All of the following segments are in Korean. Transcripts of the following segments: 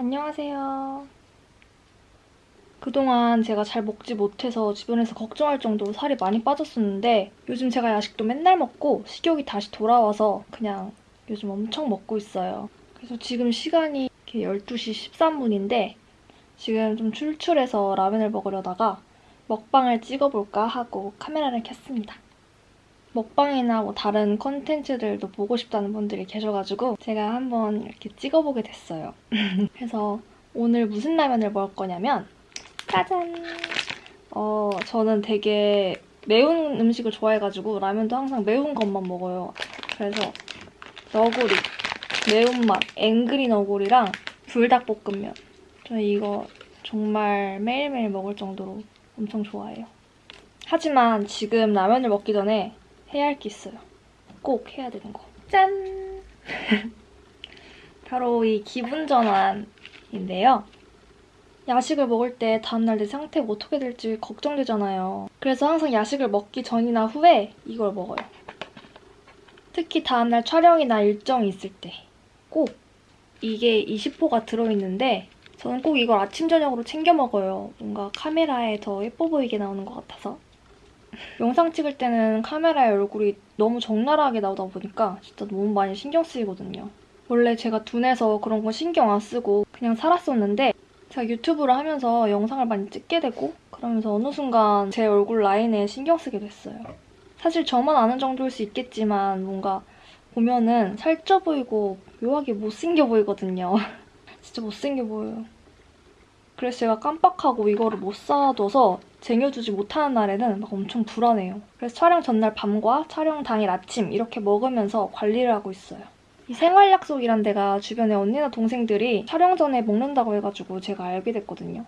안녕하세요. 그동안 제가 잘 먹지 못해서 주변에서 걱정할 정도로 살이 많이 빠졌었는데 요즘 제가 야식도 맨날 먹고 식욕이 다시 돌아와서 그냥 요즘 엄청 먹고 있어요. 그래서 지금 시간이 이렇게 12시 13분인데 지금 좀 출출해서 라면을 먹으려다가 먹방을 찍어볼까 하고 카메라를 켰습니다. 먹방이나 뭐 다른 컨텐츠들도 보고 싶다는 분들이 계셔가지고 제가 한번 이렇게 찍어보게 됐어요. 그래서 오늘 무슨 라면을 먹을 거냐면 짜잔! 어, 저는 되게 매운 음식을 좋아해가지고 라면도 항상 매운 것만 먹어요. 그래서 너구리, 매운맛, 앵그리 너구리랑 불닭볶음면. 저는 이거 정말 매일매일 먹을 정도로 엄청 좋아해요. 하지만 지금 라면을 먹기 전에 해야 할 게 있어요. 꼭 해야 되는 거. 짠! 바로 이 기분 전환인데요. 야식을 먹을 때 다음날 내 상태가 어떻게 될지 걱정되잖아요. 그래서 항상 야식을 먹기 전이나 후에 이걸 먹어요. 특히 다음날 촬영이나 일정이 있을 때 꼭 이게 20호가 들어있는데 저는 꼭 이걸 아침 저녁으로 챙겨 먹어요. 뭔가 카메라에 더 예뻐 보이게 나오는 것 같아서. 영상 찍을 때는 카메라에 얼굴이 너무 적나라하게 나오다 보니까 진짜 너무 많이 신경 쓰이거든요. 원래 제가 둔해서 그런 거 신경 안 쓰고 그냥 살았었는데 제가 유튜브를 하면서 영상을 많이 찍게 되고 그러면서 어느 순간 제 얼굴 라인에 신경 쓰게 됐어요. 사실 저만 아는 정도일 수 있겠지만 뭔가 보면은 살쪄 보이고 묘하게 못생겨 보이거든요. 진짜 못생겨 보여요. 그래서 제가 깜빡하고 이거를 못 사둬서 쟁여두지 못하는 날에는 막 엄청 불안해요. 그래서 촬영 전날 밤과 촬영 당일 아침 이렇게 먹으면서 관리를 하고 있어요. 이 생활약속이란 데가 주변에 언니나 동생들이 촬영 전에 먹는다고 해가지고 제가 알게 됐거든요.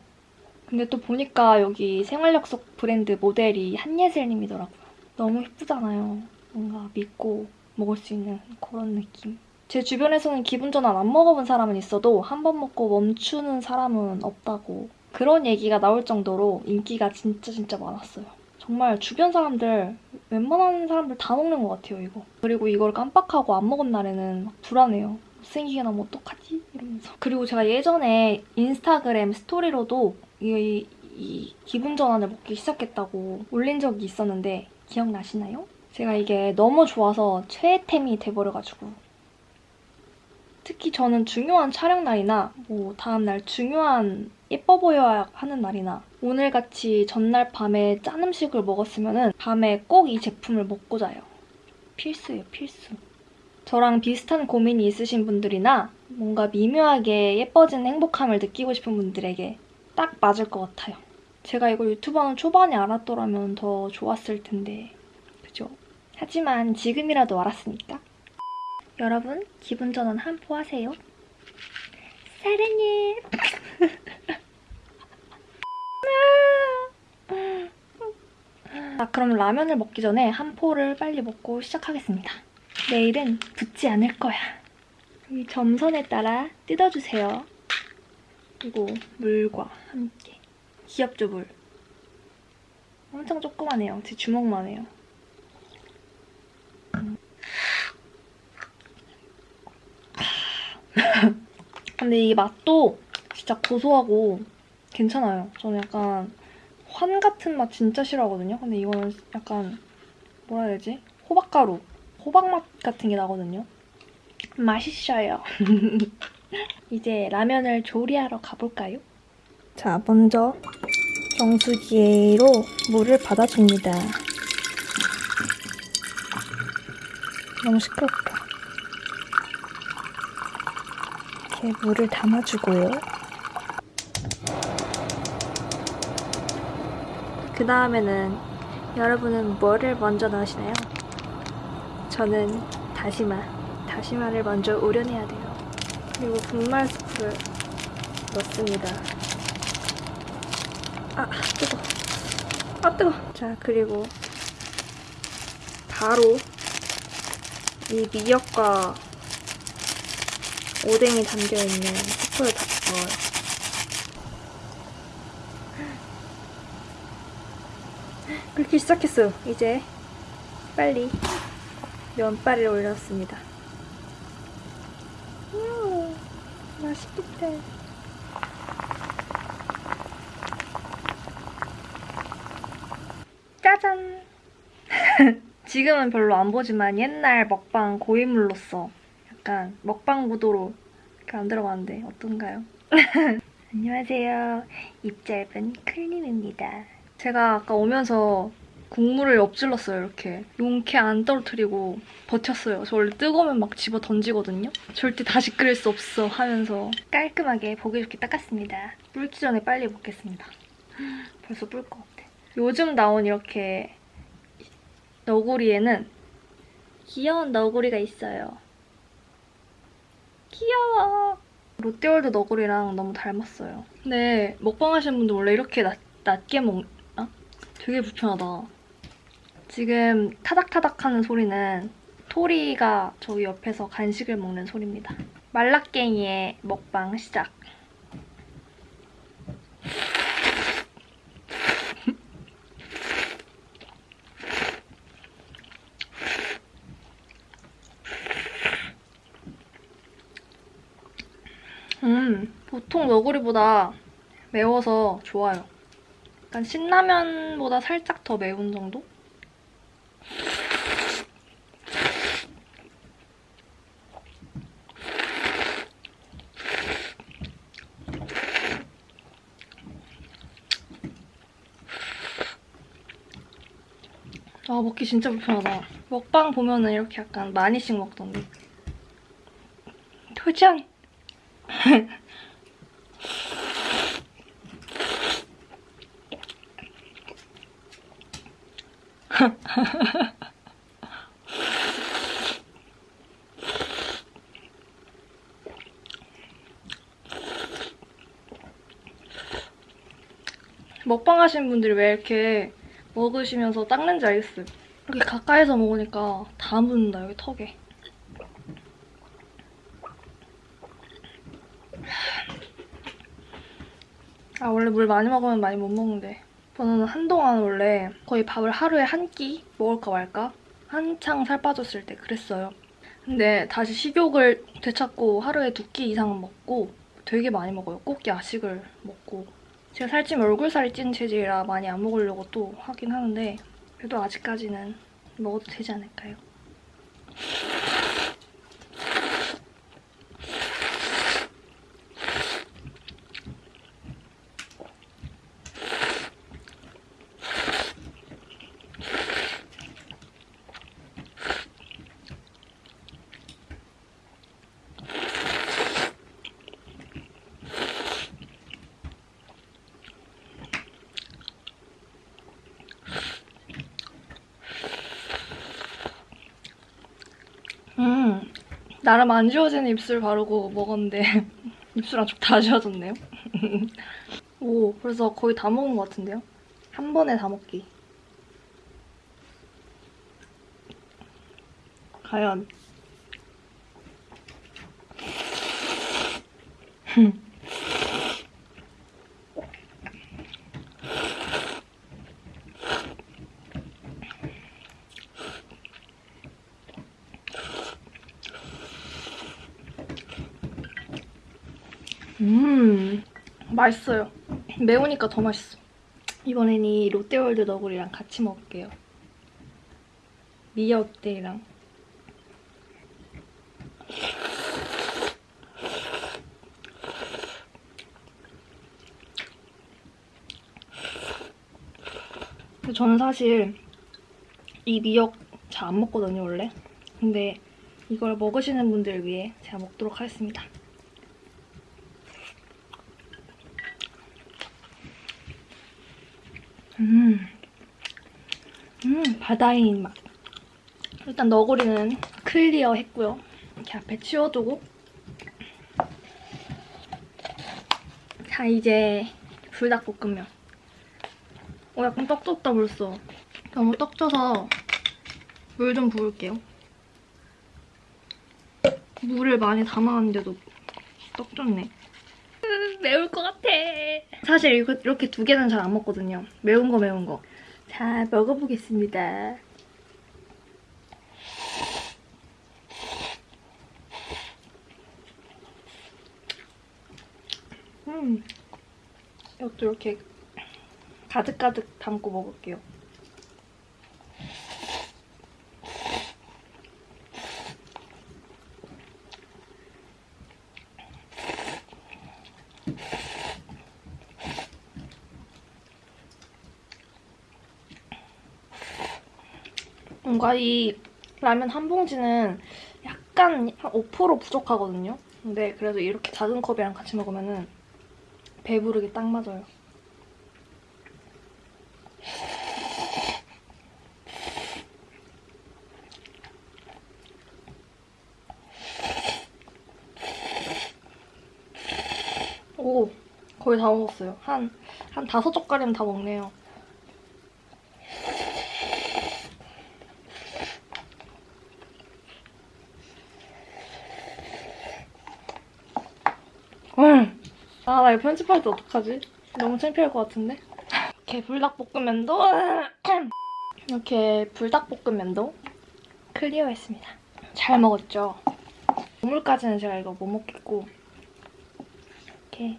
근데 또 보니까 여기 생활약속 브랜드 모델이 한예슬님이더라고요. 너무 예쁘잖아요. 뭔가 믿고 먹을 수 있는 그런 느낌. 제 주변에서는 기분 전환 안 먹어본 사람은 있어도 한 번 먹고 멈추는 사람은 없다고 그런 얘기가 나올 정도로 인기가 진짜 진짜 많았어요. 정말 주변 사람들, 웬만한 사람들 다 먹는 것 같아요, 이거. 그리고 이걸 깜빡하고 안 먹은 날에는 막 불안해요. 못생기게 나면 어떡하지? 이러면서. 그리고 제가 예전에 인스타그램 스토리로도 이, 이 기분 전환을 먹기 시작했다고 올린 적이 있었는데 기억나시나요? 제가 이게 너무 좋아서 최애템이 돼버려가지고 특히 저는 중요한 촬영 날이나 뭐 다음날 중요한 예뻐 보여야 하는 날이나 오늘같이 전날 밤에 짠 음식을 먹었으면 은 밤에 꼭 이 제품을 먹고 자요. 필수예요, 필수. 저랑 비슷한 고민이 있으신 분들이나 뭔가 미묘하게 예뻐진 행복함을 느끼고 싶은 분들에게 딱 맞을 것 같아요. 제가 이걸 유튜브 하는 초반에 알았더라면 더 좋았을 텐데 그죠? 하지만 지금이라도 알았으니까 여러분 기분 전환 한포 하세요. 사랑해. 자 그럼 라면을 먹기 전에 한 포를 빨리 먹고 시작하겠습니다. 내일은 붓지 않을 거야. 이 점선에 따라 뜯어주세요. 그리고 물과 함께. 귀엽죠 물? 엄청 조그만해요. 제 주먹만 해요. 근데 이 맛도 진짜 고소하고 괜찮아요. 저는 약간 환 같은 맛 진짜 싫어하거든요. 근데 이거는 약간 뭐라 해야 되지? 호박가루, 호박맛 같은 게 나거든요. 맛있어요. 이제 라면을 조리하러 가볼까요? 자, 먼저 정수기로 물을 받아줍니다. 너무 시끄럽다. 이렇게 물을 담아주고요. 그 다음에는 여러분은 뭐를 먼저 넣으시나요? 저는 다시마. 다시마를 먼저 우려내야 돼요. 그리고 분말 스프를 넣습니다. 아, 뜨거. 아, 뜨거. 자, 그리고 바로 이 미역과 오뎅이 담겨있는 스프를 다 넣어요. 끓기 시작했어요. 이제 빨리 면발을 올렸습니다. 음, 맛있겠다. 짜잔! 지금은 별로 안 보지만 옛날 먹방 고인물로서 약간 먹방 구도로 이렇게 만들어봤는데 어떤가요? 안녕하세요. 입 짧은 클림입니다. 제가 아까 오면서 국물을 엎질렀어요, 이렇게. 용케 안 떨어뜨리고 버텼어요. 저 원래 뜨거우면 막 집어 던지거든요. 절대 다시 끓일 수 없어 하면서 깔끔하게 보기 좋게 닦았습니다. 불기 전에 빨리 먹겠습니다. 벌써 불 것 같아. 요즘 나온 이렇게 너구리에는 귀여운 너구리가 있어요. 귀여워. 롯데월드 너구리랑 너무 닮았어요. 근데 먹방 하시는 분들 원래 이렇게 낮, 낮게 먹나? 되게 불편하다. 지금 타닥타닥 하는 소리는 토리가 저기 옆에서 간식을 먹는 소리입니다. 말라깽이의 먹방 시작. 음, 보통 너구리보다 매워서 좋아요. 약간 신라면보다 살짝 더 매운 정도? 아, 먹기 진짜 불편하다. 먹방 보면은 이렇게 약간 많이씩 먹던데. 도전! 먹방 하시는 분들이 왜 이렇게 먹으시면서 닦는지 알겠어요. 이렇게 가까이서 먹으니까 다 묻는다, 여기 턱에. 아, 원래 물 많이 먹으면 많이 못 먹는데. 저는 한동안 원래 거의 밥을 하루에 한 끼 먹을까 말까? 한창 살 빠졌을 때 그랬어요. 근데 다시 식욕을 되찾고 하루에 두 끼 이상 먹고 되게 많이 먹어요. 꼭 야식을 먹고. 제가 살찌면 얼굴살이 찐 체질이라 많이 안 먹으려고 또 하긴 하는데 그래도 아직까지는 먹어도 되지 않을까요? 음, 나름 안 지워지는 입술 바르고 먹었는데 입술 안쪽 다 지워졌네요. 오, 벌써 거의 다 먹은 것 같은데요? 한 번에 다 먹기. 과연 음, 맛있어요. 매우니까 더 맛있어. 이번엔 이 롯데월드 너구리랑 같이 먹을게요. 미역대랑. 저는 사실 이 미역 잘 안 먹거든요, 원래. 근데 이걸 먹으시는 분들 위해 제가 먹도록 하겠습니다. 음, 음, 바다인 맛. 일단 너구리는 클리어 했고요. 이렇게 앞에 치워두고. 자, 이제 불닭볶음면. 어, 약간 떡 졌다 벌써. 너무 떡 져서 물 좀 부을게요. 물을 많이 담아왔는데도 떡 졌네. 매울 것 같아. 사실 이렇게 두 개는 잘 안 먹거든요. 매운 거 매운 거. 자, 먹어보겠습니다. 음, 이것도 이렇게 가득가득 담고 먹을게요. 뭔가 이 라면 한 봉지는 약간 한 5% 부족하거든요. 근데 그래도 이렇게 작은 컵이랑 같이 먹으면 은 배부르게 딱 맞아요. 오, 거의 다 먹었어요. 한, 한 다섯 젓갈이면 다 먹네요. 음. 아, 나 이거 편집할 때 어떡하지? 너무 창피할 것 같은데? 이렇게 불닭볶음면도 이렇게 불닭볶음면도 클리어했습니다. 잘 먹었죠? 국물까지는 제가 이거 못 먹겠고 이렇게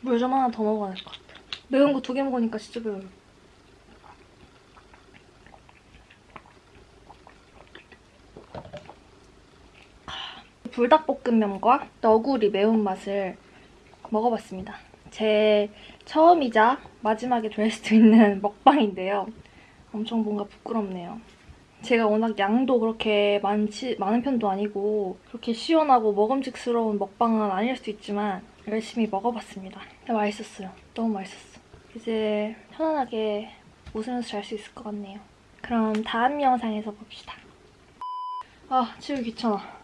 물 좀 하나 더 먹어야 될 것 같아요. 매운 거 두 개 먹으니까 진짜 매워요. 불닭볶음면과 너구리 매운맛을 먹어봤습니다. 제 처음이자 마지막에 될 수도 있는 먹방인데요. 엄청 뭔가 부끄럽네요. 제가 워낙 양도 그렇게 많지, 많은 편도 아니고 그렇게 시원하고 먹음직스러운 먹방은 아닐 수도 있지만 열심히 먹어봤습니다. 맛있었어요. 너무 맛있었어. 이제 편안하게 웃으면서 잘 수 있을 것 같네요. 그럼 다음 영상에서 봅시다. 아, 치우기 귀찮아.